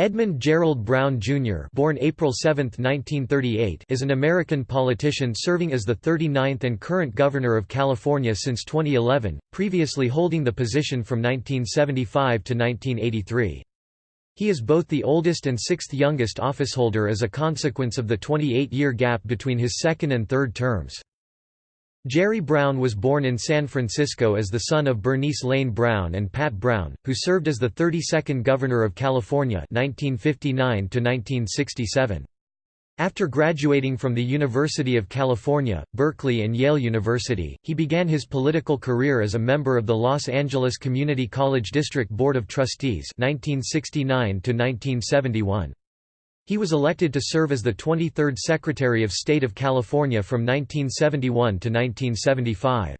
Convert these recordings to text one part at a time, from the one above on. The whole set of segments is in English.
Edmund Gerald Brown, Jr. born April 7, 1938, is an American politician serving as the 39th and current Governor of California since 2011, previously holding the position from 1975 to 1983. He is both the oldest and sixth youngest officeholder as a consequence of the 28-year gap between his second and third terms. Jerry Brown was born in San Francisco as the son of Bernice Lane Brown and Pat Brown, who served as the 32nd Governor of California 1959 -1967. After graduating from the University of California, Berkeley and Yale University, he began his political career as a member of the Los Angeles Community College District Board of Trustees 1969 -1971. He was elected to serve as the 23rd Secretary of State of California from 1971 to 1975.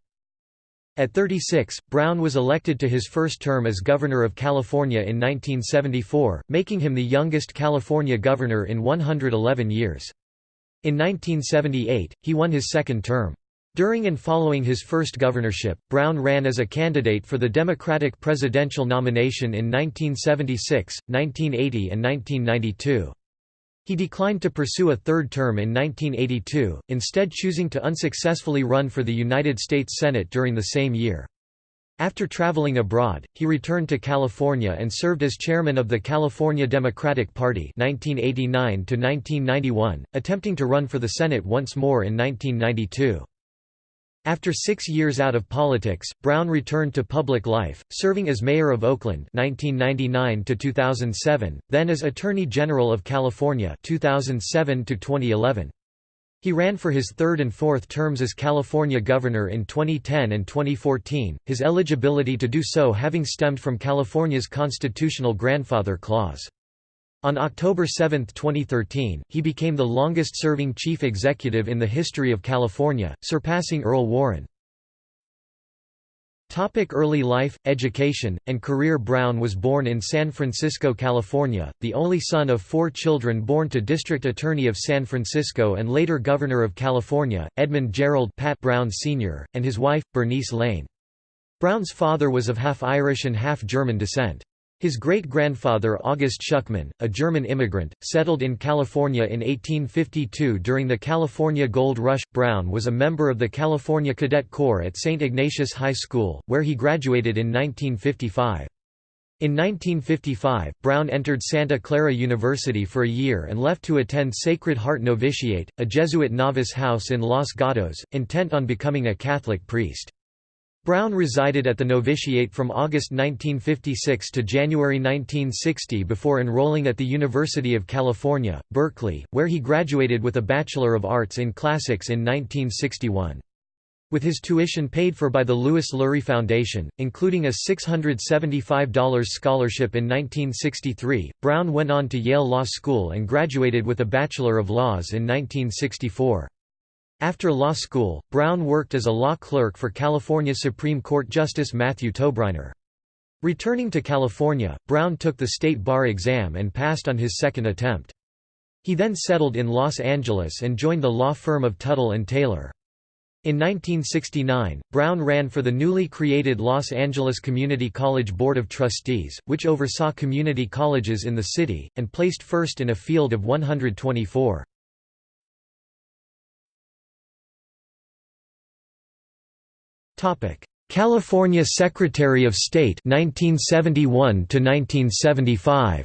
At 36, Brown was elected to his first term as Governor of California in 1974, making him the youngest California governor in 111 years. In 1978, he won his second term. During and following his first governorship, Brown ran as a candidate for the Democratic presidential nomination in 1976, 1980 and 1992. He declined to pursue a third term in 1982, instead choosing to unsuccessfully run for the United States Senate during the same year. After traveling abroad, he returned to California and served as chairman of the California Democratic Party 1989 attempting to run for the Senate once more in 1992. After six years out of politics, Brown returned to public life, serving as mayor of Oakland 1999 then as Attorney General of California 2007 -2011. He ran for his third and fourth terms as California governor in 2010 and 2014, his eligibility to do so having stemmed from California's constitutional grandfather clause. On October 7, 2013, he became the longest-serving chief executive in the history of California, surpassing Earl Warren. Topic early life, education, and career Brown was born in San Francisco, California, the only son of four children born to District Attorney of San Francisco and later Governor of California, Edmund Gerald Pat Brown Sr., and his wife, Bernice Lane. Brown's father was of half Irish and half German descent. His great-grandfather August Schuckman, a German immigrant, settled in California in 1852 during the California Gold Rush. Brown was a member of the California Cadet Corps at St. Ignatius High School, where he graduated in 1955. In 1955, Brown entered Santa Clara University for a year and left to attend Sacred Heart Novitiate, a Jesuit novice house in Los Gatos, intent on becoming a Catholic priest. Brown resided at the novitiate from August 1956 to January 1960 before enrolling at the University of California, Berkeley, where he graduated with a Bachelor of Arts in Classics in 1961. With his tuition paid for by the Louis Lurie Foundation, including a $675 scholarship in 1963, Brown went on to Yale Law School and graduated with a Bachelor of Laws in 1964. After law school, Brown worked as a law clerk for California Supreme Court Justice Matthew Tobriner. Returning to California, Brown took the state bar exam and passed on his second attempt. He then settled in Los Angeles and joined the law firm of Tuttle and Taylor. In 1969, Brown ran for the newly created Los Angeles Community College Board of Trustees, which oversaw community colleges in the city, and placed first in a field of 124. California Secretary of State 1971 to 1975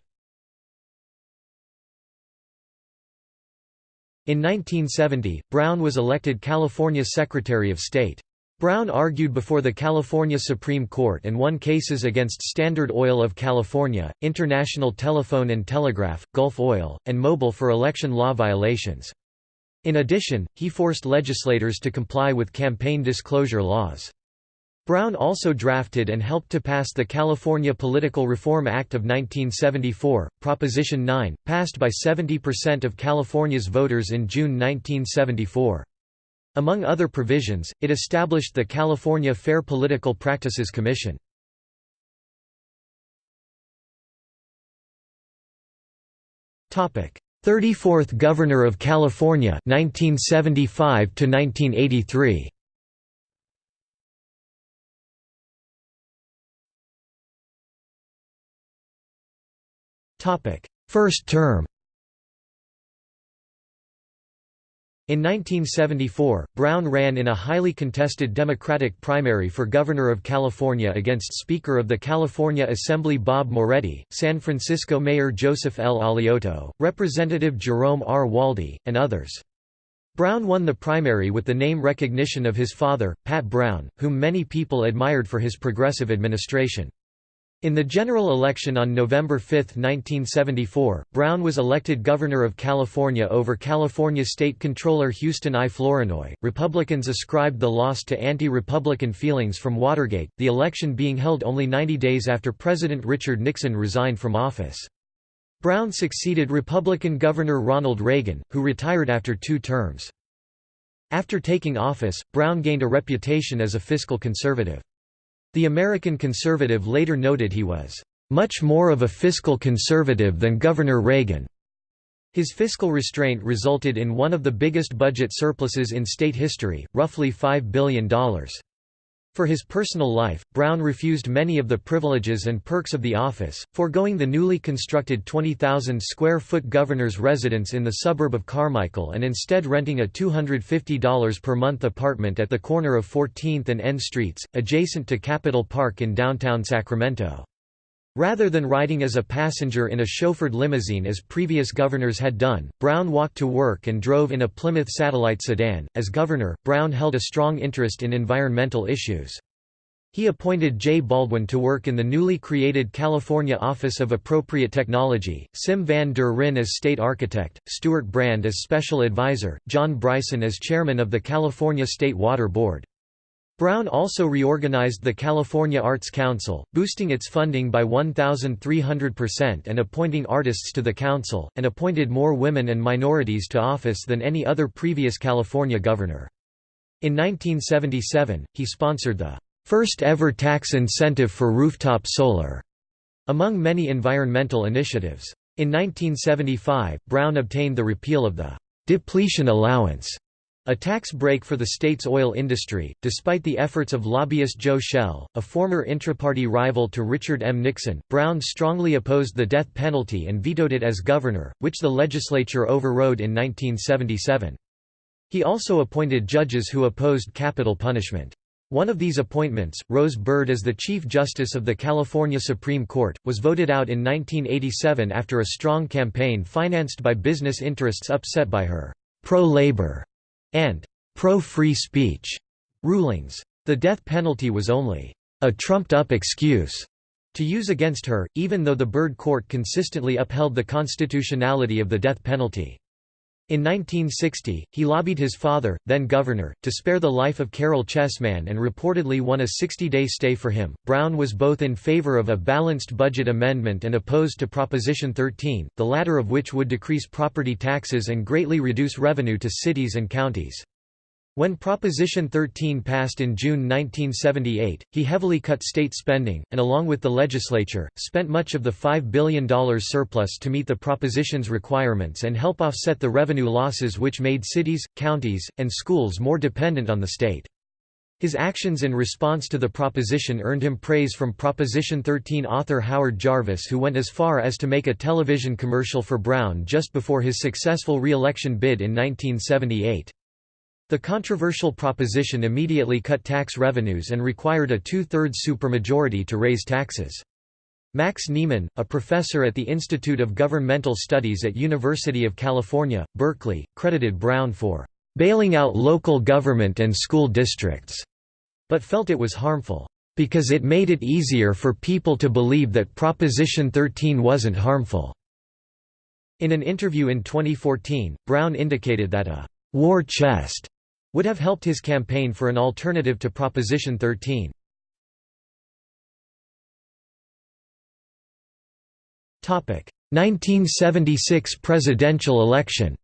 In 1970, Brown was elected California Secretary of State. Brown argued before the California Supreme Court and won cases against Standard Oil of California, International Telephone and Telegraph, Gulf Oil, and Mobil for election law violations. In addition, he forced legislators to comply with campaign disclosure laws. Brown also drafted and helped to pass the California Political Reform Act of 1974, Proposition 9, passed by 70% of California's voters in June 1974. Among other provisions, it established the California Fair Political Practices Commission. 34th Governor of California 1975 to 1983 Topic first term In 1974, Brown ran in a highly contested Democratic primary for Governor of California against Speaker of the California Assembly Bob Moretti, San Francisco Mayor Joseph L. Alioto, Representative Jerome R. Waldie, and others. Brown won the primary with the name recognition of his father, Pat Brown, whom many people admired for his progressive administration. In the general election on November 5, 1974, Brown was elected governor of California over California State Controller Houston I. Flournoy. Republicans ascribed the loss to anti Republican feelings from Watergate, the election being held only 90 days after President Richard Nixon resigned from office. Brown succeeded Republican Governor Ronald Reagan, who retired after two terms. After taking office, Brown gained a reputation as a fiscal conservative. The American conservative later noted he was, "...much more of a fiscal conservative than Governor Reagan." His fiscal restraint resulted in one of the biggest budget surpluses in state history, roughly $5 billion. For his personal life, Brown refused many of the privileges and perks of the office, foregoing the newly constructed 20,000 square foot governor's residence in the suburb of Carmichael and instead renting a $250 per month apartment at the corner of 14th and N Streets, adjacent to Capitol Park in downtown Sacramento. Rather than riding as a passenger in a chauffeured limousine as previous governors had done, Brown walked to work and drove in a Plymouth Satellite sedan. As governor, Brown held a strong interest in environmental issues. He appointed Jay Baldwin to work in the newly created California Office of Appropriate Technology, Sim van der Ryn as state architect, Stewart Brand as special advisor, John Bryson as chairman of the California State Water Board. Brown also reorganized the California Arts Council, boosting its funding by 1,300% and appointing artists to the council, and appointed more women and minorities to office than any other previous California governor. In 1977, he sponsored the first ever tax incentive for rooftop solar, among many environmental initiatives. In 1975, Brown obtained the repeal of the depletion allowance a tax break for the state's oil industry, despite the efforts of lobbyist Joe Shell, a former intra-party rival to Richard M. Nixon, Brown strongly opposed the death penalty and vetoed it as governor, which the legislature overrode in 1977. He also appointed judges who opposed capital punishment. One of these appointments, Rose Bird as the Chief Justice of the California Supreme Court, was voted out in 1987 after a strong campaign financed by business interests upset by her pro-labor and pro-free speech rulings. The death penalty was only a trumped-up excuse to use against her, even though the Bird Court consistently upheld the constitutionality of the death penalty. In 1960, he lobbied his father, then governor, to spare the life of Caryl Chessman and reportedly won a 60-day stay for him. Brown was both in favor of a balanced budget amendment and opposed to Proposition 13, the latter of which would decrease property taxes and greatly reduce revenue to cities and counties. When Proposition 13 passed in June 1978, he heavily cut state spending, and along with the legislature, spent much of the $5 billion surplus to meet the proposition's requirements and help offset the revenue losses which made cities, counties, and schools more dependent on the state. His actions in response to the proposition earned him praise from Proposition 13 author Howard Jarvis who went as far as to make a television commercial for Brown just before his successful re-election bid in 1978. The controversial proposition immediately cut tax revenues and required a two-thirds supermajority to raise taxes. Max Neiman, a professor at the Institute of Governmental Studies at University of California, Berkeley, credited Brown for bailing out local government and school districts, but felt it was harmful, because it made it easier for people to believe that Proposition 13 wasn't harmful. In an interview in 2014, Brown indicated that a war chest would have helped his campaign for an alternative to Proposition 13. Topic: 1976 presidential election.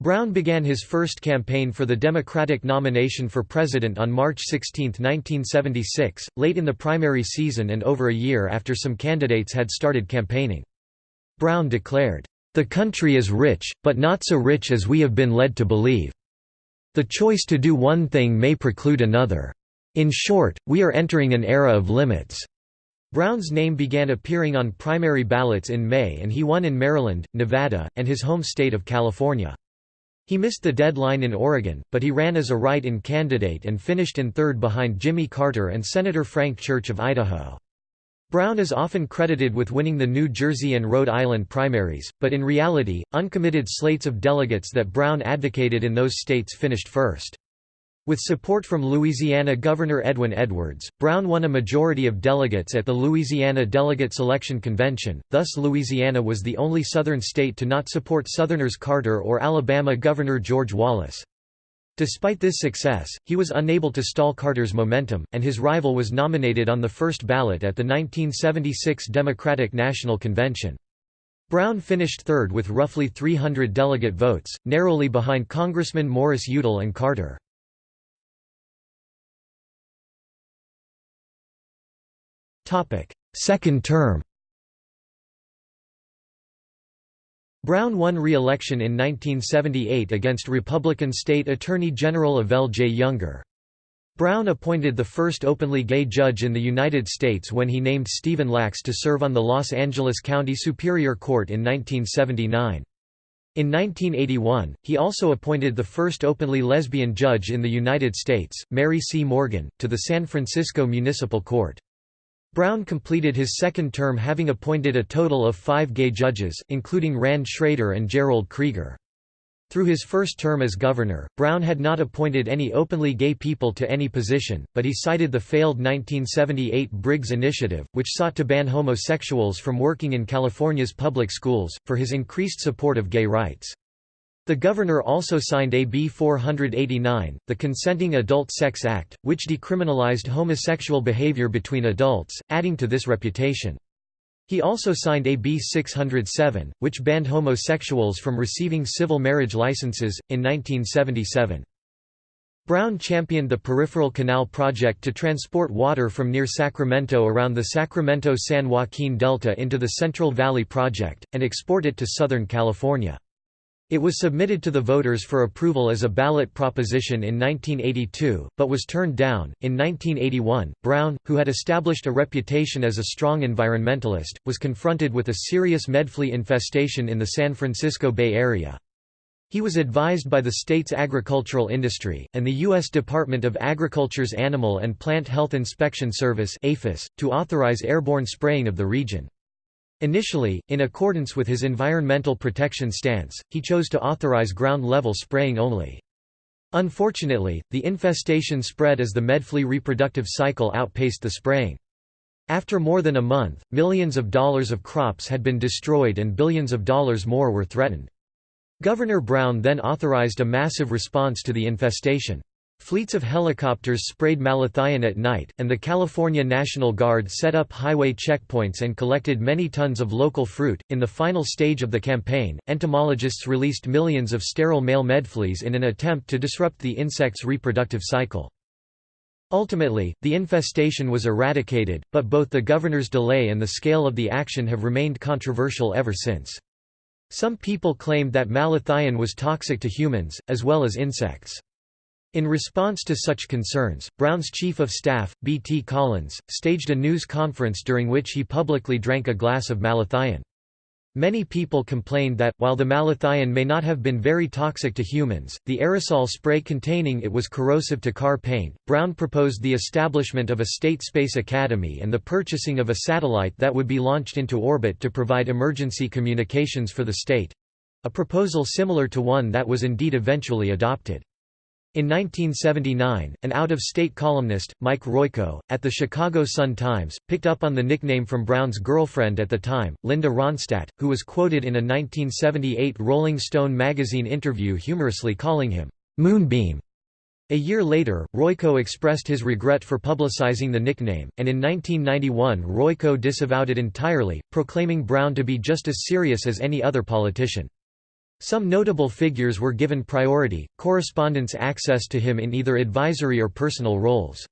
Brown began his first campaign for the Democratic nomination for president on March 16, 1976, late in the primary season and over a year after some candidates had started campaigning. Brown declared, the country is rich, but not so rich as we have been led to believe. The choice to do one thing may preclude another. In short, we are entering an era of limits. Brown's name began appearing on primary ballots in May and he won in Maryland, Nevada, and his home state of California. He missed the deadline in Oregon, but he ran as a write-in candidate and finished in third behind Jimmy Carter and Senator Frank Church of Idaho. Brown is often credited with winning the New Jersey and Rhode Island primaries, but in reality, uncommitted slates of delegates that Brown advocated in those states finished first. With support from Louisiana Governor Edwin Edwards, Brown won a majority of delegates at the Louisiana Delegate Selection Convention, thus Louisiana was the only Southern state to not support Southerners Carter or Alabama Governor George Wallace. Despite this success, he was unable to stall Carter's momentum, and his rival was nominated on the first ballot at the 1976 Democratic National Convention. Brown finished third with roughly 300 delegate votes, narrowly behind Congressman Morris Udall and Carter. Second term Brown won re-election in 1978 against Republican State Attorney General Evelle J. Younger. Brown appointed the first openly gay judge in the United States when he named Stephen Lachs to serve on the Los Angeles County Superior Court in 1979. In 1981, he also appointed the first openly lesbian judge in the United States, Mary C. Morgan, to the San Francisco Municipal Court. Brown completed his second term having appointed a total of five gay judges, including Rand Schrader and Jerold Krieger. Through his first term as governor, Brown had not appointed any openly gay people to any position, but he cited the failed 1978 Briggs Initiative, which sought to ban homosexuals from working in California's public schools, for his increased support of gay rights. The governor also signed AB 489, the Consenting Adult Sex Act, which decriminalized homosexual behavior between adults, adding to this reputation. He also signed AB 607, which banned homosexuals from receiving civil marriage licenses, in 1977. Brown championed the Peripheral Canal project to transport water from near Sacramento around the Sacramento-San Joaquin Delta into the Central Valley Project, and export it to Southern California. It was submitted to the voters for approval as a ballot proposition in 1982, but was turned down. In 1981, Brown, who had established a reputation as a strong environmentalist, was confronted with a serious medflea infestation in the San Francisco Bay Area. He was advised by the state's agricultural industry, and the U.S. Department of Agriculture's Animal and Plant Health Inspection Service to authorize airborne spraying of the region. Initially, in accordance with his environmental protection stance, he chose to authorize ground-level spraying only. Unfortunately, the infestation spread as the medflea reproductive cycle outpaced the spraying. After more than a month, millions of dollars of crops had been destroyed and billions of dollars more were threatened. Governor Brown then authorized a massive response to the infestation. Fleets of helicopters sprayed malathion at night, and the California National Guard set up highway checkpoints and collected many tons of local fruit. In the final stage of the campaign, entomologists released millions of sterile male medfleas in an attempt to disrupt the insect's reproductive cycle. Ultimately, the infestation was eradicated, but both the governor's delay and the scale of the action have remained controversial ever since. Some people claimed that malathion was toxic to humans, as well as insects. In response to such concerns, Brown's chief of staff, B. T. Collins, staged a news conference during which he publicly drank a glass of malathion. Many people complained that, while the malathion may not have been very toxic to humans, the aerosol spray containing it was corrosive to car paint. Brown proposed the establishment of a state space academy and the purchasing of a satellite that would be launched into orbit to provide emergency communications for the state a proposal similar to one that was indeed eventually adopted. In 1979, an out-of-state columnist, Mike Royko, at the Chicago Sun-Times, picked up on the nickname from Brown's girlfriend at the time, Linda Ronstadt, who was quoted in a 1978 Rolling Stone magazine interview humorously calling him, "'Moonbeam'". A year later, Royko expressed his regret for publicizing the nickname, and in 1991 Royko disavowed it entirely, proclaiming Brown to be just as serious as any other politician. Some notable figures were given priority, correspondence access to him in either advisory or personal roles.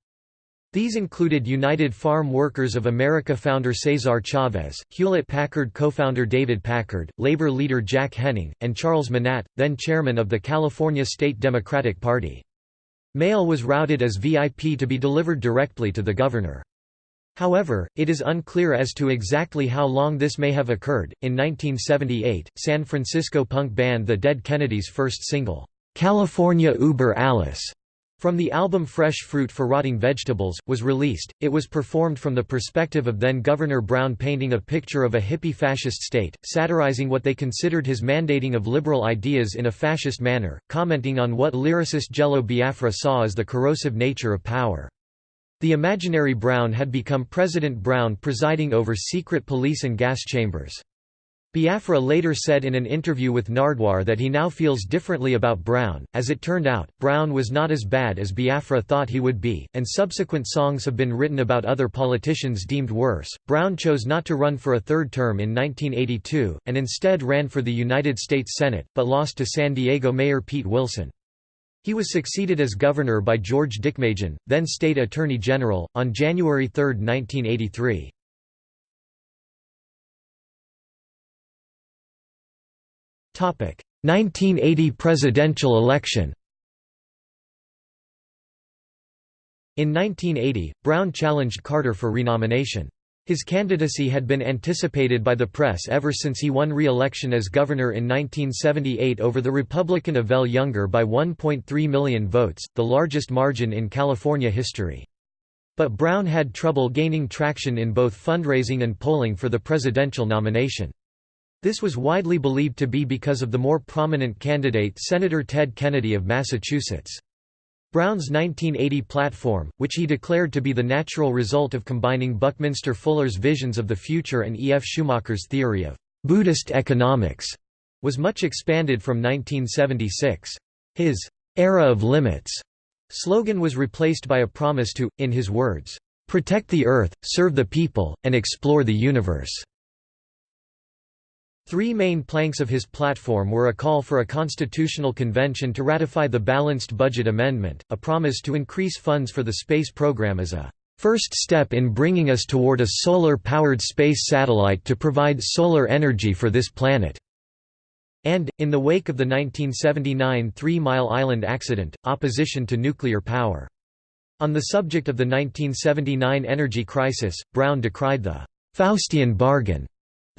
These included United Farm Workers of America founder Cesar Chavez, Hewlett-Packard co-founder David Packard, labor leader Jack Henning, and Charles Manatt, then chairman of the California State Democratic Party. Mail was routed as VIP to be delivered directly to the governor. However, it is unclear as to exactly how long this may have occurred. In 1978, San Francisco punk band The Dead Kennedys' first single, California Über Alles, from the album Fresh Fruit for Rotting Vegetables, was released. It was performed from the perspective of then Governor Brown painting a picture of a hippie fascist state, satirizing what they considered his mandating of liberal ideas in a fascist manner, commenting on what lyricist Jello Biafra saw as the corrosive nature of power. The imaginary Brown had become President Brown presiding over secret police and gas chambers. Biafra later said in an interview with Nardwuar that he now feels differently about Brown. As it turned out, Brown was not as bad as Biafra thought he would be, and subsequent songs have been written about other politicians deemed worse. Brown chose not to run for a third term in 1982, and instead ran for the United States Senate, but lost to San Diego Mayor Pete Wilson. He was succeeded as governor by George Deukmejian, then state attorney general, on January 3, 1983. Topic: 1980 presidential election. In 1980, Brown challenged Carter for renomination. His candidacy had been anticipated by the press ever since he won re-election as governor in 1978 over the Republican Evelle Younger by 1.3 million votes, the largest margin in California history. But Brown had trouble gaining traction in both fundraising and polling for the presidential nomination. This was widely believed to be because of the more prominent candidate Senator Ted Kennedy of Massachusetts. Brown's 1980 platform, which he declared to be the natural result of combining Buckminster Fuller's visions of the future and E. F. Schumacher's theory of Buddhist economics, was much expanded from 1976. His era of limits slogan was replaced by a promise to, in his words, protect the earth, serve the people, and explore the universe. Three main planks of his platform were a call for a constitutional convention to ratify the Balanced Budget Amendment, a promise to increase funds for the space program as a first step in bringing us toward a solar-powered space satellite to provide solar energy for this planet", and, in the wake of the 1979 Three Mile Island accident, opposition to nuclear power. On the subject of the 1979 energy crisis, Brown decried the «Faustian bargain»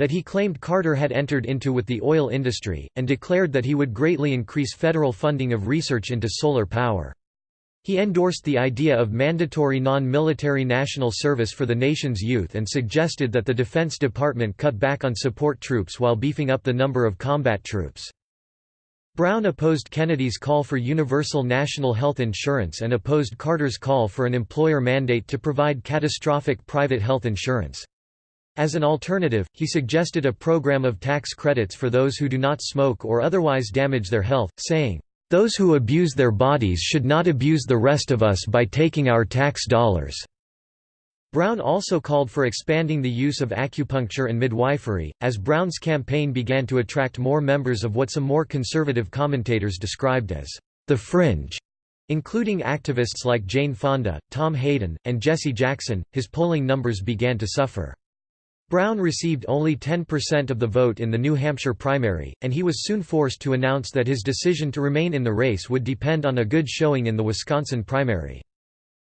that he claimed Carter had entered into with the oil industry, and declared that he would greatly increase federal funding of research into solar power. He endorsed the idea of mandatory non-military national service for the nation's youth and suggested that the Defense Department cut back on support troops while beefing up the number of combat troops. Brown opposed Kennedy's call for universal national health insurance and opposed Carter's call for an employer mandate to provide catastrophic private health insurance. As an alternative, he suggested a program of tax credits for those who do not smoke or otherwise damage their health, saying, "...those who abuse their bodies should not abuse the rest of us by taking our tax dollars." Brown also called for expanding the use of acupuncture and midwifery, as Brown's campaign began to attract more members of what some more conservative commentators described as the fringe. Including activists like Jane Fonda, Tom Hayden, and Jesse Jackson, his polling numbers began to suffer. Brown received only 10% of the vote in the New Hampshire primary, and he was soon forced to announce that his decision to remain in the race would depend on a good showing in the Wisconsin primary.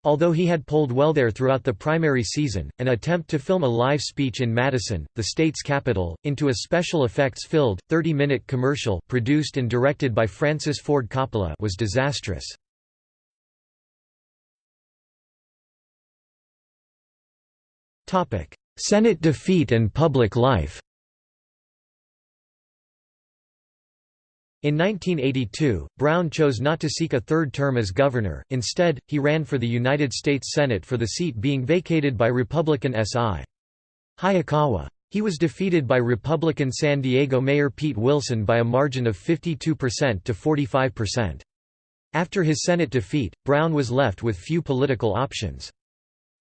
Although he had polled well there throughout the primary season, an attempt to film a live speech in Madison, the state's capital, into a special effects-filled, 30-minute commercial produced and directed by Francis Ford Coppola was disastrous. Senate defeat and public life In 1982, Brown chose not to seek a third term as governor, instead, he ran for the United States Senate for the seat being vacated by Republican S.I. Hayakawa. He was defeated by Republican San Diego Mayor Pete Wilson by a margin of 52% to 45%. After his Senate defeat, Brown was left with few political options.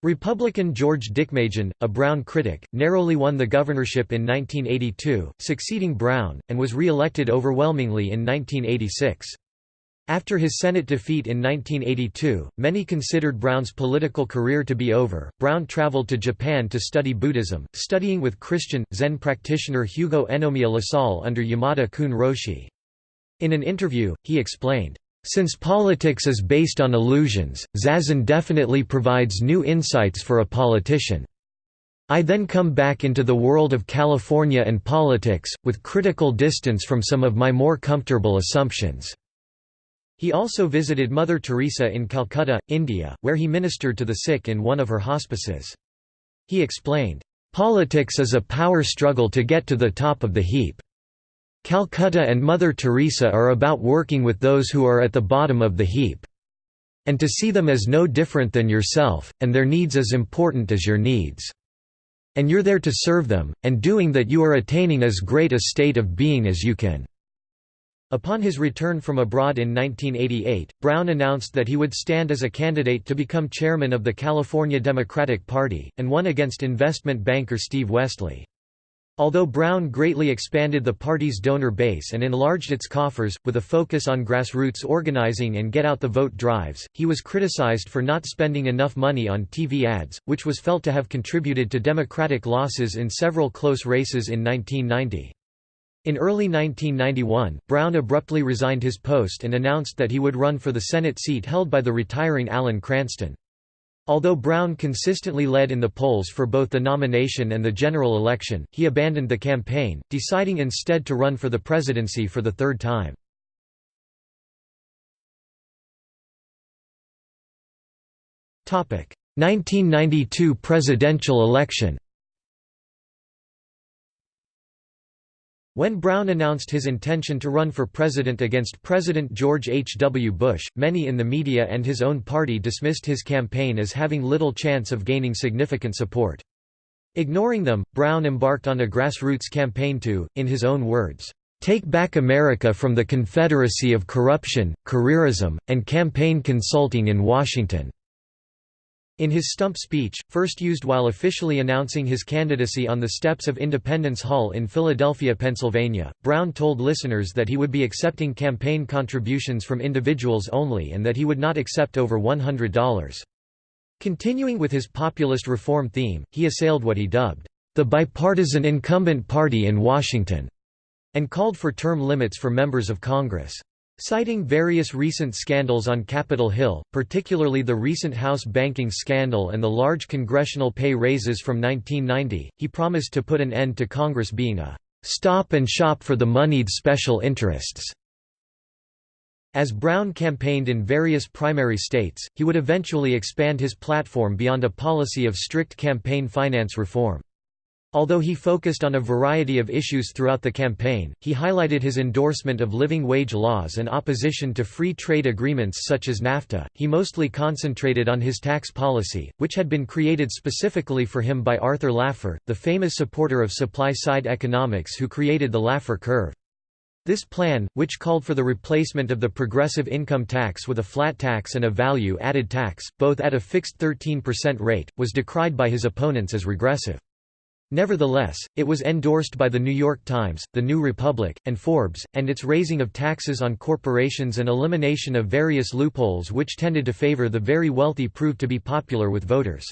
Republican George Deukmejian, a Brown critic, narrowly won the governorship in 1982, succeeding Brown, and was re-elected overwhelmingly in 1986. After his Senate defeat in 1982, many considered Brown's political career to be over. Brown traveled to Japan to study Buddhism, studying with Christian, Zen practitioner Hugo Enomiya Lassalle under Yamada Koun Roshi. In an interview, he explained, since politics is based on illusions, Zazen definitely provides new insights for a politician. I then come back into the world of California and politics, with critical distance from some of my more comfortable assumptions." He also visited Mother Teresa in Calcutta, India, where he ministered to the sick in one of her hospices. He explained, "...politics is a power struggle to get to the top of the heap. Calcutta and Mother Teresa are about working with those who are at the bottom of the heap. And to see them as no different than yourself, and their needs as important as your needs. And you're there to serve them, and doing that you are attaining as great a state of being as you can." Upon his return from abroad in 1988, Brown announced that he would stand as a candidate to become chairman of the California Democratic Party, and won against investment banker Steve Westly. Although Brown greatly expanded the party's donor base and enlarged its coffers, with a focus on grassroots organizing and get-out-the-vote drives, he was criticized for not spending enough money on TV ads, which was felt to have contributed to Democratic losses in several close races in 1990. In early 1991, Brown abruptly resigned his post and announced that he would run for the Senate seat held by the retiring Alan Cranston. Although Brown consistently led in the polls for both the nomination and the general election, he abandoned the campaign, deciding instead to run for the presidency for the third time. Topic: 1992 presidential election. When Brown announced his intention to run for president against President George H. W. Bush, many in the media and his own party dismissed his campaign as having little chance of gaining significant support. Ignoring them, Brown embarked on a grassroots campaign to, in his own words, "...take back America from the confederacy of corruption, careerism, and campaign consulting in Washington." In his stump speech, first used while officially announcing his candidacy on the steps of Independence Hall in Philadelphia, Pennsylvania, Brown told listeners that he would be accepting campaign contributions from individuals only and that he would not accept over $100. Continuing with his populist reform theme, he assailed what he dubbed, "...the bipartisan incumbent party in Washington," and called for term limits for members of Congress. Citing various recent scandals on Capitol Hill, particularly the recent House banking scandal and the large congressional pay raises from 1990, he promised to put an end to Congress being a "...stop and shop for the moneyed special interests." As Brown campaigned in various primary states, he would eventually expand his platform beyond a policy of strict campaign finance reform. Although he focused on a variety of issues throughout the campaign, he highlighted his endorsement of living wage laws and opposition to free trade agreements such as NAFTA. He mostly concentrated on his tax policy, which had been created specifically for him by Arthur Laffer, the famous supporter of supply side economics who created the Laffer curve. This plan, which called for the replacement of the progressive income tax with a flat tax and a value-added tax, both at a fixed 13% rate, was decried by his opponents as regressive. Nevertheless, it was endorsed by The New York Times, The New Republic, and Forbes, and its raising of taxes on corporations and elimination of various loopholes which tended to favor the very wealthy proved to be popular with voters.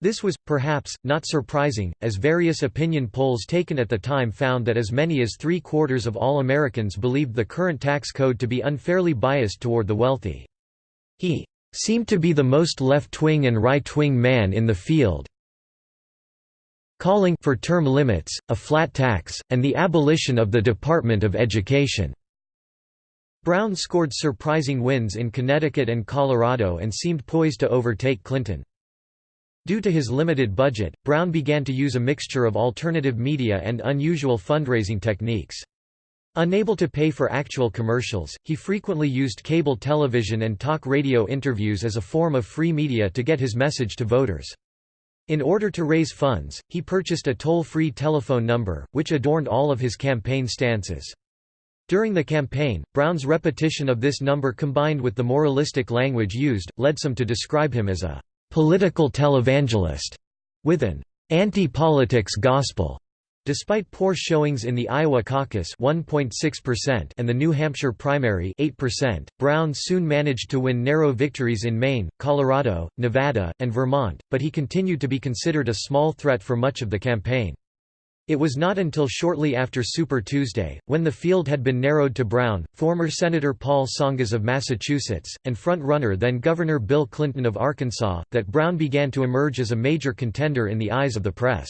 This was, perhaps, not surprising, as various opinion polls taken at the time found that as many as three-quarters of all Americans believed the current tax code to be unfairly biased toward the wealthy. He seemed to be the most left-wing and right-wing man in the field, calling for term limits, a flat tax, and the abolition of the Department of Education. Brown scored surprising wins in Connecticut and Colorado and seemed poised to overtake Clinton. Due to his limited budget, Brown began to use a mixture of alternative media and unusual fundraising techniques. Unable to pay for actual commercials, he frequently used cable television and talk radio interviews as a form of free media to get his message to voters. In order to raise funds, he purchased a toll-free telephone number, which adorned all of his campaign stances. During the campaign, Brown's repetition of this number combined with the moralistic language used, led some to describe him as a «political televangelist» with an «anti-politics gospel». Despite poor showings in the Iowa caucus 1.6% and the New Hampshire primary 8%, Brown soon managed to win narrow victories in Maine, Colorado, Nevada, and Vermont, but he continued to be considered a small threat for much of the campaign. It was not until shortly after Super Tuesday, when the field had been narrowed to Brown, former Senator Paul Tsongas of Massachusetts, and front-runner then Governor Bill Clinton of Arkansas, that Brown began to emerge as a major contender in the eyes of the press.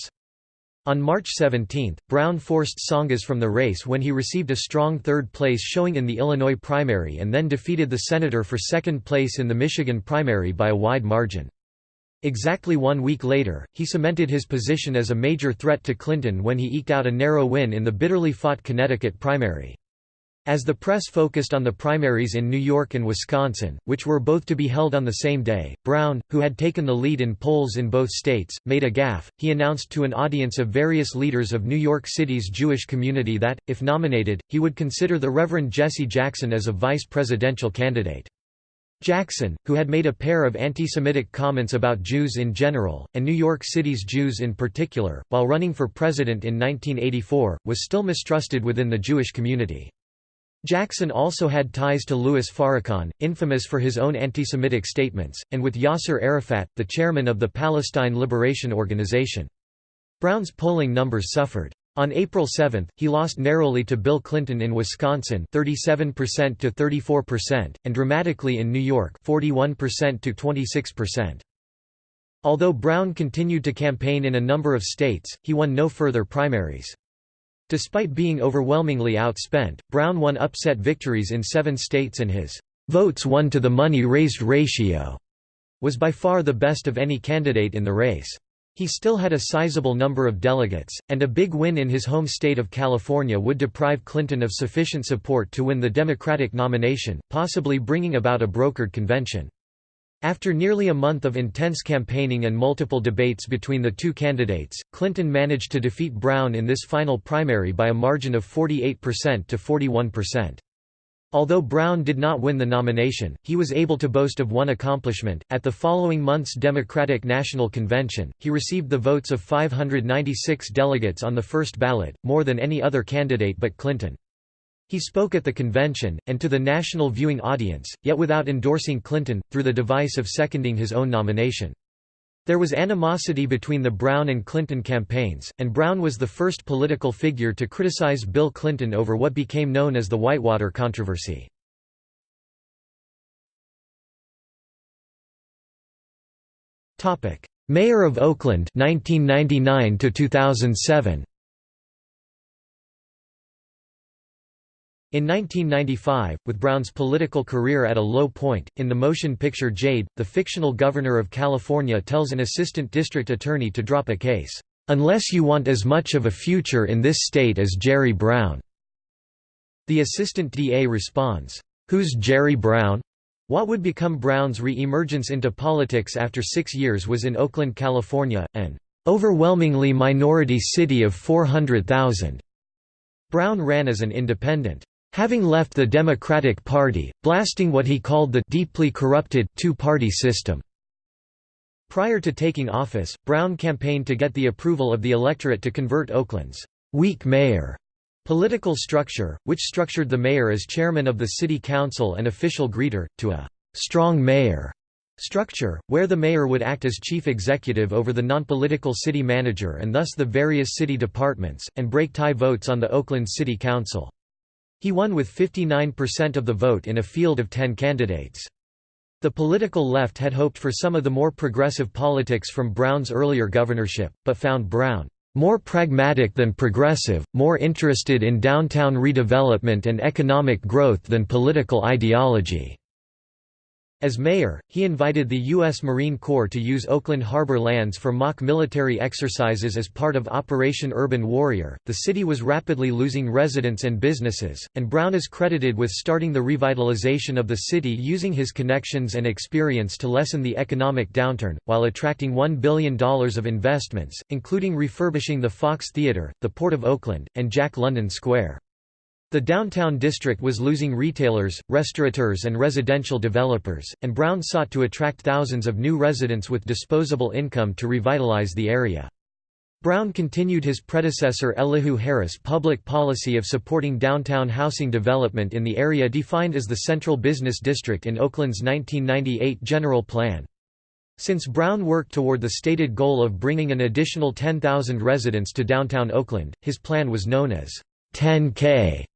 On March 17, Brown forced Tsongas from the race when he received a strong third place showing in the Illinois primary and then defeated the senator for second place in the Michigan primary by a wide margin. Exactly one week later, he cemented his position as a major threat to Clinton when he eked out a narrow win in the bitterly fought Connecticut primary. As the press focused on the primaries in New York and Wisconsin, which were both to be held on the same day, Brown, who had taken the lead in polls in both states, made a gaffe. He announced to an audience of various leaders of New York City's Jewish community that, if nominated, he would consider the Reverend Jesse Jackson as a vice presidential candidate. Jackson, who had made a pair of anti-Semitic comments about Jews in general, and New York City's Jews in particular, while running for president in 1984, was still mistrusted within the Jewish community. Jackson also had ties to Louis Farrakhan, infamous for his own anti-Semitic statements, and with Yasser Arafat, the chairman of the Palestine Liberation Organization. Brown's polling numbers suffered. On April 7, he lost narrowly to Bill Clinton in Wisconsin 37% to 34%, and dramatically in New York 41% to 26%. Although Brown continued to campaign in a number of states, he won no further primaries. Despite being overwhelmingly outspent, Brown won upset victories in seven states and his votes won to the money raised ratio was by far the best of any candidate in the race. He still had a sizable number of delegates, and a big win in his home state of California would deprive Clinton of sufficient support to win the Democratic nomination, possibly bringing about a brokered convention. After nearly a month of intense campaigning and multiple debates between the two candidates, Clinton managed to defeat Brown in this final primary by a margin of 48% to 41%. Although Brown did not win the nomination, he was able to boast of one accomplishment. At the following month's Democratic National Convention, he received the votes of 596 delegates on the first ballot, more than any other candidate but Clinton. He spoke at the convention, and to the national viewing audience, yet without endorsing Clinton, through the device of seconding his own nomination. There was animosity between the Brown and Clinton campaigns, and Brown was the first political figure to criticize Bill Clinton over what became known as the Whitewater controversy. Mayor of Oakland 1999 to 2007 In 1995, with Brown's political career at a low point, in the motion picture Jade, the fictional governor of California tells an assistant district attorney to drop a case, "...unless you want as much of a future in this state as Jerry Brown." The assistant DA responds, "'Who's Jerry Brown?' What would become Brown's re-emergence into politics after six years was in Oakland, California, an overwhelmingly minority city of 400,000. Brown ran as an independent. Having left the Democratic Party, blasting what he called the deeply corrupted two-party system. Prior to taking office, Brown campaigned to get the approval of the electorate to convert Oakland's weak mayor political structure, which structured the mayor as chairman of the city council and official greeter, to a strong mayor structure, where the mayor would act as chief executive over the non-political city manager and thus the various city departments, and break tie votes on the Oakland City Council. He won with 59% of the vote in a field of 10 candidates. The political left had hoped for some of the more progressive politics from Brown's earlier governorship, but found Brown more pragmatic than progressive, more interested in downtown redevelopment and economic growth than political ideology. As mayor, he invited the U.S. Marine Corps to use Oakland Harbor lands for mock military exercises as part of Operation Urban Warrior. The city was rapidly losing residents and businesses, and Brown is credited with starting the revitalization of the city using his connections and experience to lessen the economic downturn, while attracting $1 billion of investments, including refurbishing the Fox Theatre, the Port of Oakland, and Jack London Square. The downtown district was losing retailers, restaurateurs and residential developers, and Brown sought to attract thousands of new residents with disposable income to revitalize the area. Brown continued his predecessor Elihu Harris' public policy of supporting downtown housing development in the area defined as the Central Business District in Oakland's 1998 General Plan. Since Brown worked toward the stated goal of bringing an additional 10,000 residents to downtown Oakland, his plan was known as 10K.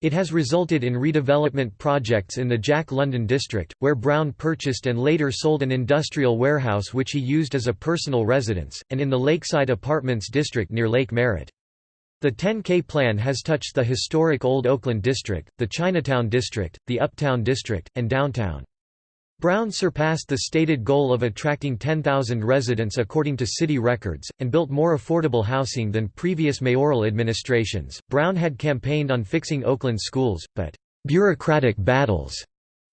It has resulted in redevelopment projects in the Jack London district, where Brown purchased and later sold an industrial warehouse which he used as a personal residence, and in the Lakeside Apartments district near Lake Merritt. The 10K plan has touched the historic Old Oakland district, the Chinatown district, the Uptown district, and downtown. Brown surpassed the stated goal of attracting 10,000 residents according to city records, and built more affordable housing than previous mayoral administrations. Brown had campaigned on fixing Oakland schools, but bureaucratic battles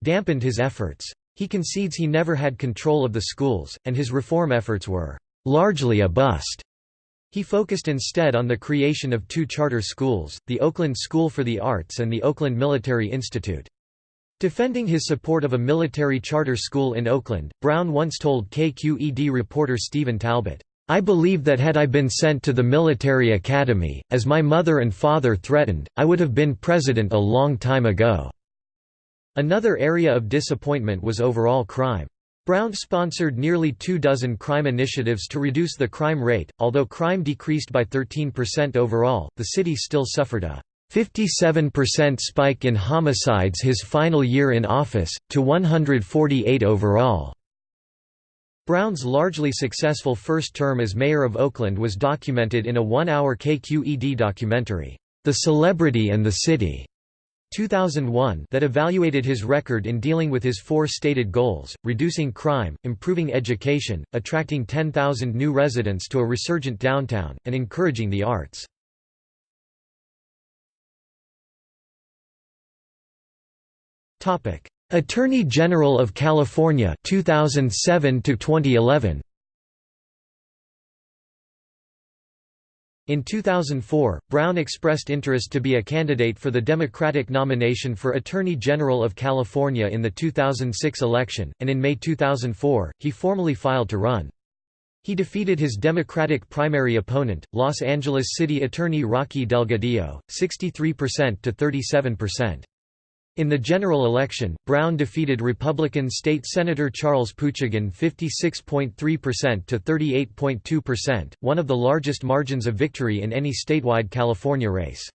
dampened his efforts. He concedes he never had control of the schools, and his reform efforts were largely a bust. He focused instead on the creation of two charter schools, the Oakland School for the Arts and the Oakland Military Institute. Defending his support of a military charter school in Oakland, Brown once told KQED reporter Stephen Talbot, I believe that had I been sent to the military academy, as my mother and father threatened, I would have been president a long time ago." Another area of disappointment was overall crime. Brown sponsored nearly two dozen crime initiatives to reduce the crime rate, although crime decreased by 13% overall, the city still suffered a 57% spike in homicides his final year in office, to 148 overall. Brown's largely successful first term as mayor of Oakland was documented in a one-hour KQED documentary, The Celebrity and the City, 2001 that evaluated his record in dealing with his four stated goals, reducing crime, improving education, attracting 10,000 new residents to a resurgent downtown, and encouraging the arts. Attorney General of California 2007 to 2011 In 2004, Brown expressed interest to be a candidate for the Democratic nomination for Attorney General of California in the 2006 election, and in May 2004, he formally filed to run. He defeated his Democratic primary opponent, Los Angeles City Attorney Rocky Delgadillo, 63% to 37%. In the general election, Brown defeated Republican State Senator Charles Poochigian 56.3% to 38.2%, one of the largest margins of victory in any statewide California race.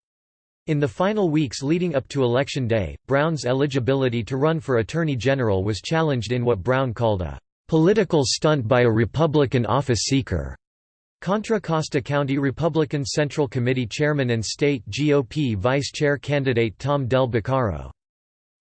In the final weeks leading up to Election Day, Brown's eligibility to run for Attorney General was challenged in what Brown called a "...political stunt by a Republican office seeker." Contra Costa County Republican Central Committee Chairman and State GOP Vice Chair candidate Tom Del Beccaro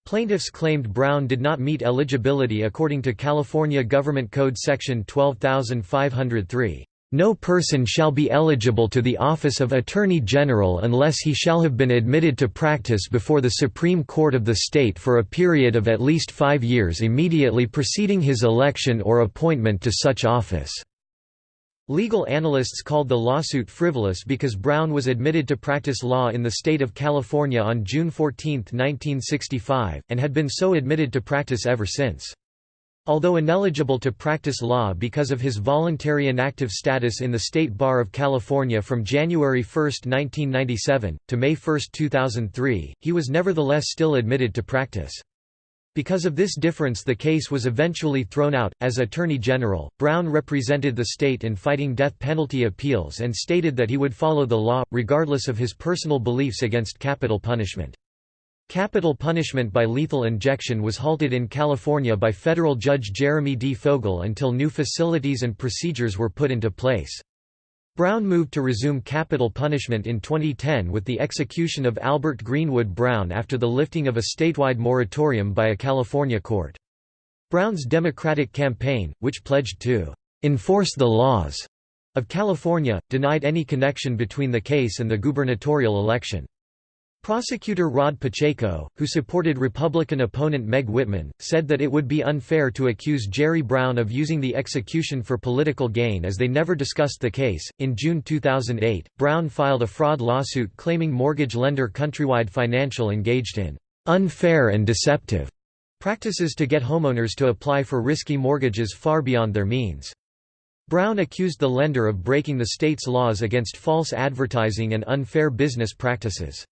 Plaintiffs claimed Brown did not meet eligibility according to California Government Code Section 12503. No person shall be eligible to the office of Attorney General unless he shall have been admitted to practice before the Supreme Court of the state for a period of at least five years immediately preceding his election or appointment to such office. Legal analysts called the lawsuit frivolous because Brown was admitted to practice law in the state of California on June 14, 1965, and had been so admitted to practice ever since. Although ineligible to practice law because of his voluntary inactive status in the State Bar of California from January 1, 1997, to May 1, 2003, he was nevertheless still admitted to practice. Because of this difference the case was eventually thrown out. As Attorney General, Brown represented the state in fighting death penalty appeals and stated that he would follow the law, regardless of his personal beliefs against capital punishment. Capital punishment by lethal injection was halted in California by federal judge Jeremy D. Fogel until new facilities and procedures were put into place. Brown moved to resume capital punishment in 2010 with the execution of Albert Greenwood Brown after the lifting of a statewide moratorium by a California court. Brown's Democratic campaign, which pledged to "...enforce the laws," of California, denied any connection between the case and the gubernatorial election. Prosecutor Rod Pacheco, who supported Republican opponent Meg Whitman, said that it would be unfair to accuse Jerry Brown of using the execution for political gain as they never discussed the case. In June 2008, Brown filed a fraud lawsuit claiming mortgage lender Countrywide Financial engaged in unfair and deceptive practices to get homeowners to apply for risky mortgages far beyond their means. Brown accused the lender of breaking the state's laws against false advertising and unfair business practices.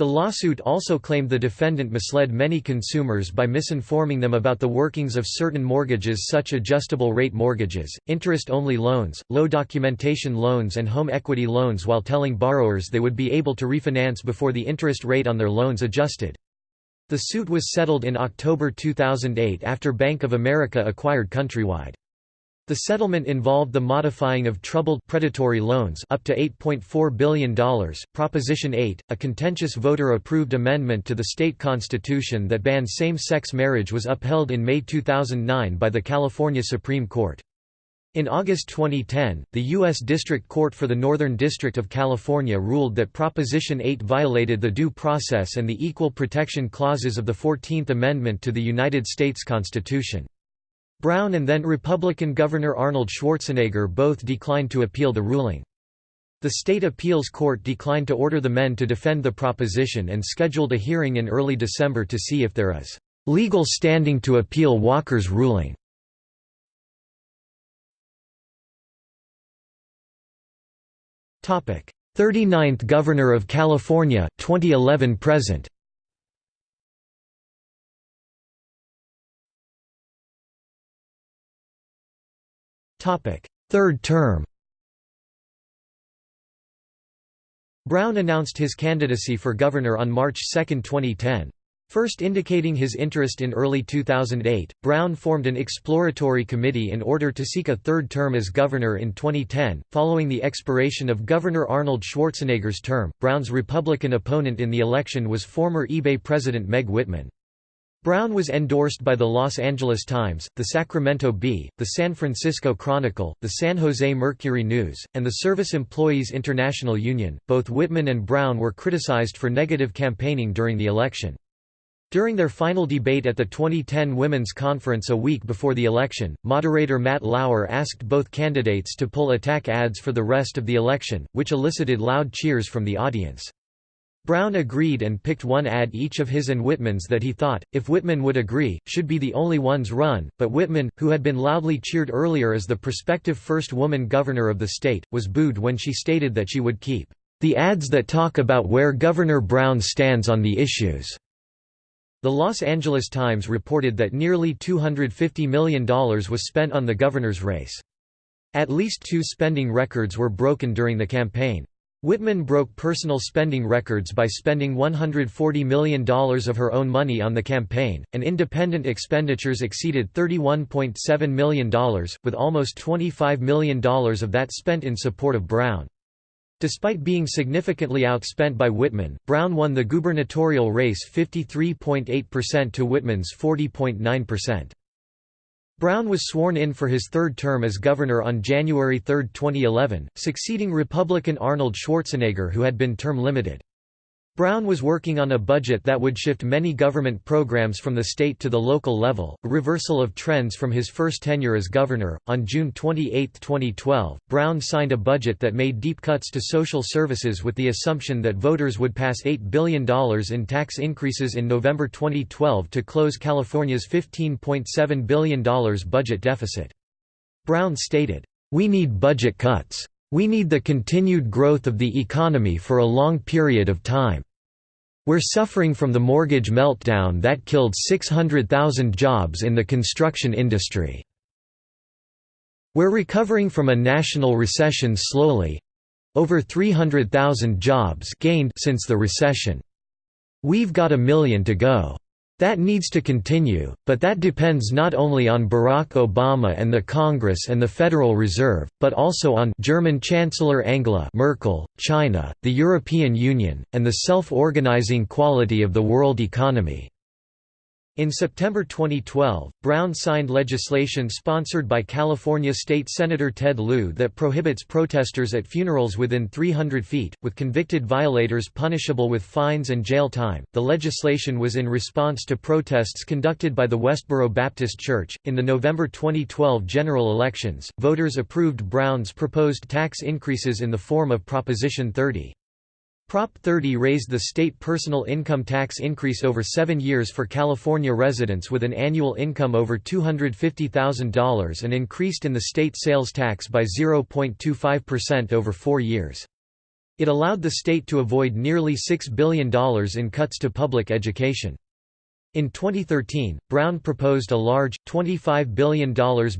The lawsuit also claimed the defendant misled many consumers by misinforming them about the workings of certain mortgages such adjustable rate mortgages, interest-only loans, low documentation loans and home equity loans while telling borrowers they would be able to refinance before the interest rate on their loans adjusted. The suit was settled in October 2008 after Bank of America acquired Countrywide. The settlement involved the modifying of troubled predatory loans up to $8.4 billion. Proposition 8, a contentious voter-approved amendment to the state constitution that banned same-sex marriage was upheld in May 2009 by the California Supreme Court. In August 2010, the U.S. District Court for the Northern District of California ruled that Proposition 8 violated the Due Process and the Equal Protection Clauses of the Fourteenth Amendment to the United States Constitution. Brown and then Republican Governor Arnold Schwarzenegger both declined to appeal the ruling. The state appeals court declined to order the men to defend the proposition and scheduled a hearing in early December to see if there is legal standing to appeal Walker's ruling. Topic: 39th Governor of California 2011 present. Third term Brown announced his candidacy for governor on March 2, 2010. First indicating his interest in early 2008, Brown formed an exploratory committee in order to seek a third term as governor in 2010. Following the expiration of Governor Arnold Schwarzenegger's term, Brown's Republican opponent in the election was former eBay president Meg Whitman. Brown was endorsed by the Los Angeles Times, the Sacramento Bee, the San Francisco Chronicle, the San Jose Mercury News, and the Service Employees International Union. Both Whitman and Brown were criticized for negative campaigning during the election. During their final debate at the 2010 Women's Conference a week before the election, moderator Matt Lauer asked both candidates to pull attack ads for the rest of the election, which elicited loud cheers from the audience. Brown agreed and picked one ad each of his and Whitman's that he thought, if Whitman would agree, should be the only ones run, but Whitman, who had been loudly cheered earlier as the prospective first woman governor of the state, was booed when she stated that she would keep the ads that talk about where Governor Brown stands on the issues. The Los Angeles Times reported that nearly $250 million was spent on the governor's race. At least two spending records were broken during the campaign. Whitman broke personal spending records by spending $140 million of her own money on the campaign, and independent expenditures exceeded $31.7 million, with almost $25 million of that spent in support of Brown. Despite being significantly outspent by Whitman, Brown won the gubernatorial race 53.8% to Whitman's 40.9%. Brown was sworn in for his third term as governor on January 3, 2011, succeeding Republican Arnold Schwarzenegger who had been term limited. Brown was working on a budget that would shift many government programs from the state to the local level, a reversal of trends from his first tenure as governor. On June 28, 2012, Brown signed a budget that made deep cuts to social services with the assumption that voters would pass $8 billion in tax increases in November 2012 to close California's $15.7 billion budget deficit. Brown stated, We need budget cuts. We need the continued growth of the economy for a long period of time. We're suffering from the mortgage meltdown that killed 600,000 jobs in the construction industry. We're recovering from a national recession slowly—over 300,000 jobs gained since the recession. We've got a million to go. That needs to continue, but that depends not only on Barack Obama and the Congress and the Federal Reserve, but also on German Chancellor Angela Merkel, China, the European Union, and the self-organizing quality of the world economy. In September 2012, Brown signed legislation sponsored by California State Senator Ted Lieu that prohibits protesters at funerals within 300 feet, with convicted violators punishable with fines and jail time. The legislation was in response to protests conducted by the Westboro Baptist Church. In the November 2012 general elections, voters approved Brown's proposed tax increases in the form of Proposition 30. Prop 30 raised the state personal income tax increase over seven years for California residents with an annual income over $250,000 and increased in the state sales tax by 0.25% over four years. It allowed the state to avoid nearly $6 billion in cuts to public education. In 2013, Brown proposed a large, $25 billion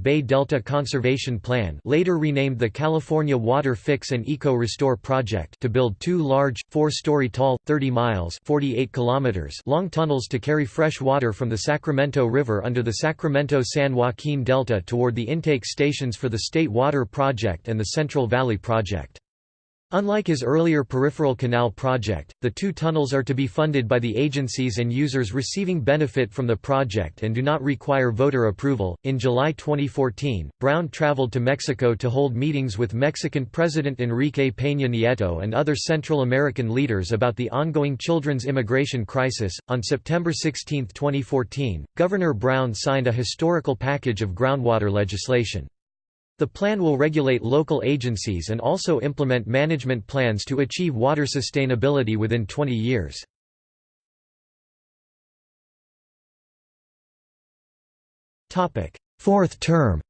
Bay Delta Conservation Plan later renamed the California Water Fix and Eco Restore Project to build two large, four-story tall, 30 miles 48 kilometers long tunnels to carry fresh water from the Sacramento River under the Sacramento-San Joaquin Delta toward the intake stations for the State Water Project and the Central Valley Project. Unlike his earlier peripheral canal project, the two tunnels are to be funded by the agencies and users receiving benefit from the project and do not require voter approval. In July 2014, Brown traveled to Mexico to hold meetings with Mexican President Enrique Peña Nieto and other Central American leaders about the ongoing children's immigration crisis. On September 16, 2014, Governor Brown signed a historical package of groundwater legislation. The plan will regulate local agencies and also implement management plans to achieve water sustainability within 20 years. Fourth term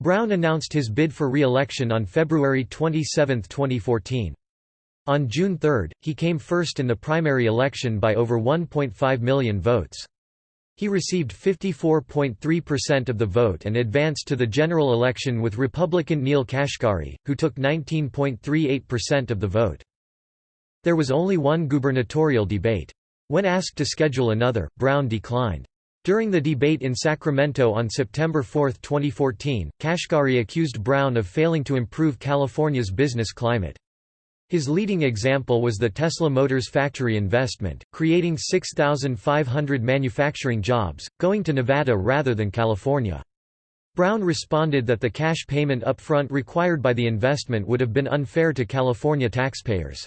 Brown announced his bid for re-election on February 27, 2014. On June 3, he came first in the primary election by over 1.5 million votes. He received 54.3% of the vote and advanced to the general election with Republican Neel Kashkari, who took 19.38% of the vote. There was only one gubernatorial debate. When asked to schedule another, Brown declined. During the debate in Sacramento on September 4, 2014, Kashkari accused Brown of failing to improve California's business climate. His leading example was the Tesla Motors factory investment, creating 6,500 manufacturing jobs, going to Nevada rather than California. Brown responded that the cash payment upfront required by the investment would have been unfair to California taxpayers.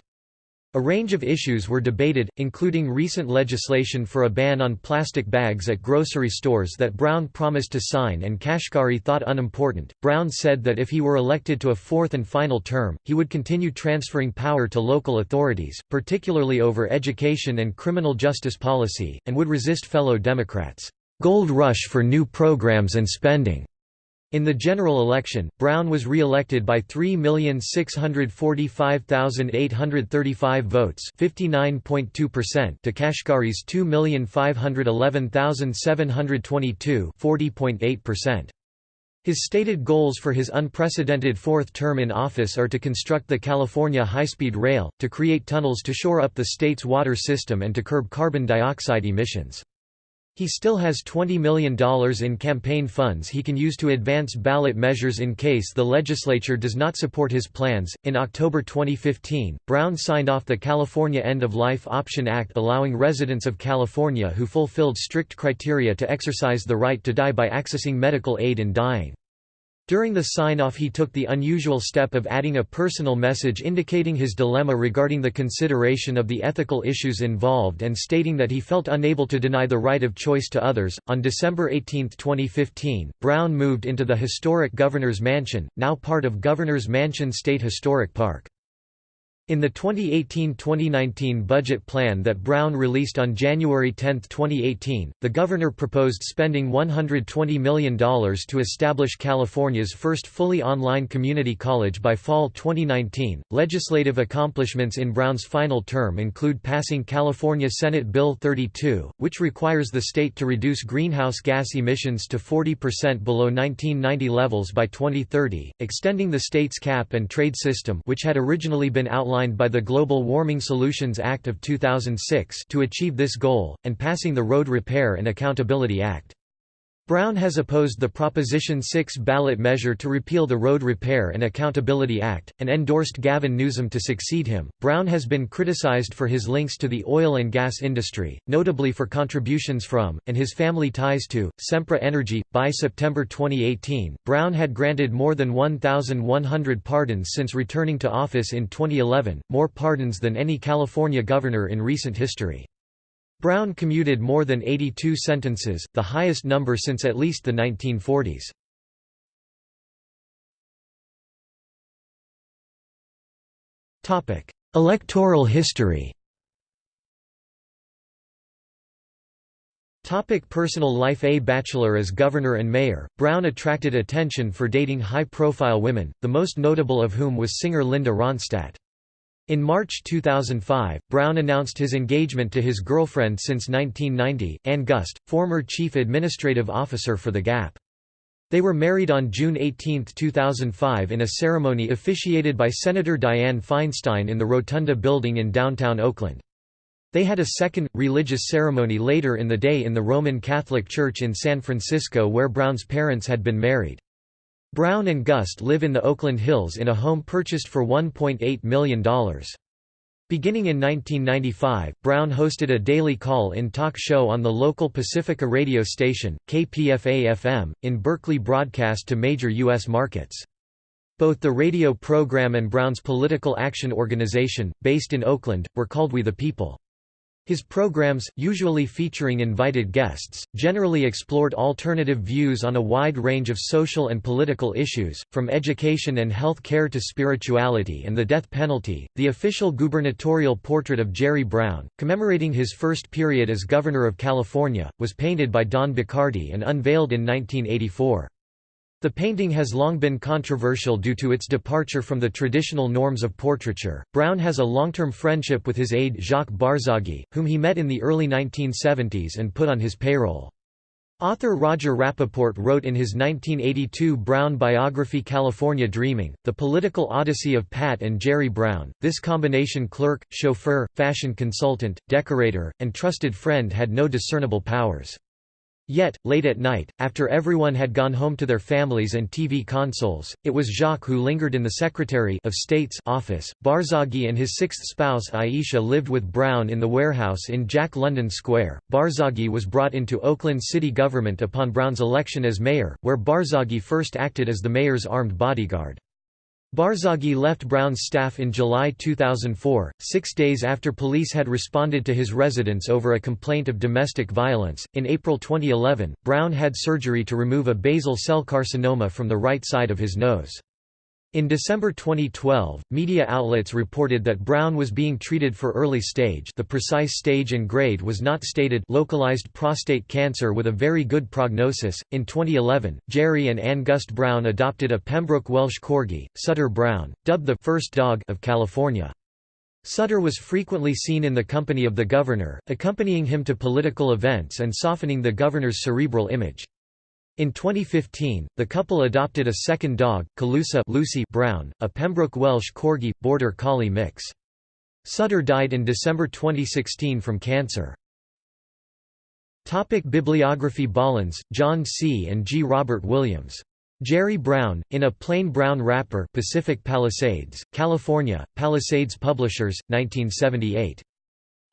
A range of issues were debated, including recent legislation for a ban on plastic bags at grocery stores that Brown promised to sign and Kashkari thought unimportant. Brown said that if he were elected to a fourth and final term, he would continue transferring power to local authorities, particularly over education and criminal justice policy, and would resist fellow Democrats' gold rush for new programs and spending. In the general election, Brown was re-elected by 3,645,835 votes to Kashkari's 2,511,722 His stated goals for his unprecedented fourth term in office are to construct the California high-speed rail, to create tunnels to shore up the state's water system and to curb carbon dioxide emissions. He still has $20 million in campaign funds he can use to advance ballot measures in case the legislature does not support his plans. In October 2015, Brown signed off the California End of Life Option Act allowing residents of California who fulfilled strict criteria to exercise the right to die by accessing medical aid in dying. During the sign-off he took the unusual step of adding a personal message indicating his dilemma regarding the consideration of the ethical issues involved and stating that he felt unable to deny the right of choice to others. On December 18, 2015, Brown moved into the historic Governor's Mansion, now part of Governor's Mansion State Historic Park. In the 2018-2019 budget plan that Brown released on January 10, 2018, the governor proposed spending $120 million to establish California's first fully online community college by fall 2019. Legislative accomplishments in Brown's final term include passing California Senate Bill 32, which requires the state to reduce greenhouse gas emissions to 40% below 1990 levels by 2030, extending the state's cap and trade system which had originally been outlined outlined by the Global Warming Solutions Act of 2006 to achieve this goal, and passing the Road Repair and Accountability Act. Brown has opposed the Proposition 6 ballot measure to repeal the Road Repair and Accountability Act, and endorsed Gavin Newsom to succeed him. Brown has been criticized for his links to the oil and gas industry, notably for contributions from, and his family ties to, Sempra Energy. By September 2018, Brown had granted more than 1,100 pardons since returning to office in 2011, more pardons than any California governor in recent history. Brown commuted more than 82 sentences, the highest number since at least the 1940s. Electoral history Topic personal life A bachelor as governor and mayor, Brown attracted attention for dating high-profile women, the most notable of whom was singer Linda Ronstadt. In March 2005, Brown announced his engagement to his girlfriend since 1990, Ann Gust, former chief administrative officer for The Gap. They were married on June 18, 2005 in a ceremony officiated by Senator Dianne Feinstein in the Rotunda Building in downtown Oakland. They had a second, religious ceremony later in the day in the Roman Catholic Church in San Francisco where Brown's parents had been married. Brown and Gust live in the Oakland Hills in a home purchased for $1.8 million. Beginning in 1995, Brown hosted a daily call-in talk show on the local Pacifica radio station, KPFA-FM, in Berkeley broadcast to major U.S. markets. Both the radio program and Brown's political action organization, based in Oakland, were called We the People. His programs, usually featuring invited guests, generally explored alternative views on a wide range of social and political issues, from education and health care to spirituality and the death penalty. The official gubernatorial portrait of Jerry Brown, commemorating his first period as governor of California, was painted by Don Bachardy and unveiled in 1984. The painting has long been controversial due to its departure from the traditional norms of portraiture. Brown has a long-term friendship with his aide Jacques Barzaghi, whom he met in the early 1970s and put on his payroll. Author Roger Rapoport wrote in his 1982 Brown biography California Dreaming, The Political Odyssey of Pat and Jerry Brown. This combination clerk, chauffeur, fashion consultant, decorator, and trusted friend had no discernible powers. Yet, late at night, after everyone had gone home to their families and TV consoles, it was Jacques who lingered in the Secretary of State's office. Barzaghi and his sixth spouse Aisha lived with Brown in the warehouse in Jack London Square. Barzaghi was brought into Oakland city government upon Brown's election as mayor, where Barzaghi first acted as the mayor's armed bodyguard. Barzaghi left Brown's staff in July 2004, six days after police had responded to his residence over a complaint of domestic violence. In April 2011, Brown had surgery to remove a basal cell carcinoma from the right side of his nose. In December 2012, media outlets reported that Brown was being treated for early stage the precise stage and grade was not stated localized prostate cancer with a very good prognosis. In 2011, Jerry and Ann Gust Brown adopted a Pembroke Welsh Corgi, Sutter Brown, dubbed the first dog of California. Sutter was frequently seen in the company of the governor, accompanying him to political events and softening the governor's cerebral image. In 2015, the couple adopted a second dog, Colusa Lucy Brown, a Pembroke Welsh Corgi, Border Collie mix. Sutter died in December 2016 from cancer. Topic Bibliography Bollens, John C. and G. Robert Williams. Jerry Brown, in a Plain Brown Wrapper Pacific Palisades, California, Palisades Publishers, 1978.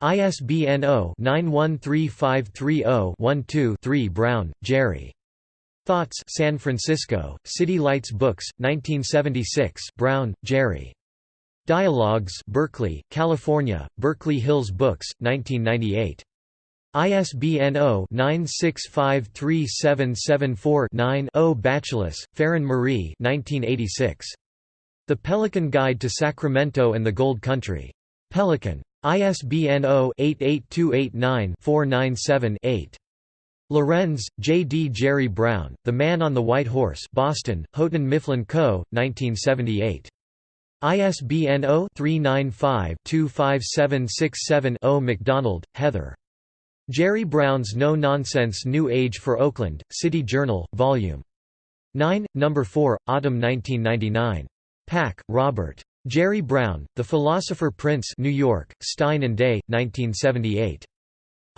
ISBN 0-913530-12-3 Brown, Jerry. Thoughts San Francisco, City Lights Books, 1976 Brown, Jerry. Dialogues Berkeley, California, Berkeley Hills Books, 1998. ISBN 0-9653774-9-0 Bachelis, Faren Maree 1986. The Pelican Guide to Sacramento and the Gold Country. Pelican. ISBN 0-88289-497-8. Lorenz, J. D. Jerry Brown, The Man on the White Horse Boston, Houghton Mifflin Co., 1978. ISBN 0-395-25767-0 MacDonald, Heather. Jerry Brown's No Nonsense New Age for Oakland, City Journal, Vol. 9, No. 4, Autumn 1999. Pack, Robert. Jerry Brown, The Philosopher Prince New York, Stein and Day, 1978.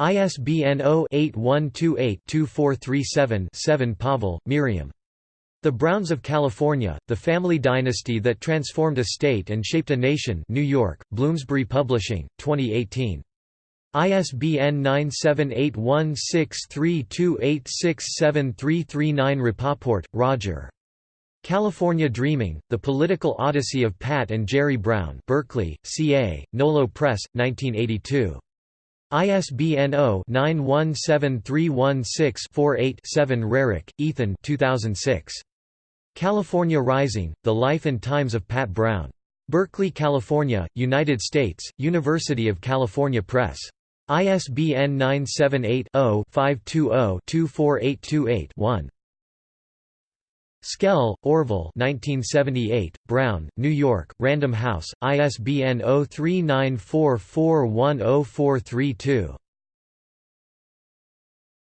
ISBN 0-8128-2437-7 Pawel, Miriam. The Browns of California, The Family Dynasty That Transformed a State and Shaped a Nation New York, Bloomsbury Publishing, 2018. ISBN 9781632867339 Rapoport, Roger. California Dreaming, The Political Odyssey of Pat and Jerry Brown Berkeley, CA, Nolo Press, 1982. ISBN 0-917316-48-7 Rarick, Ethan 2006. California Rising, The Life and Times of Pat Brown. Berkeley, California, United States, University of California Press. ISBN 978-0-520-24828-1. Schell, Orville 1978, Brown, New York, Random House, ISBN 0394410432.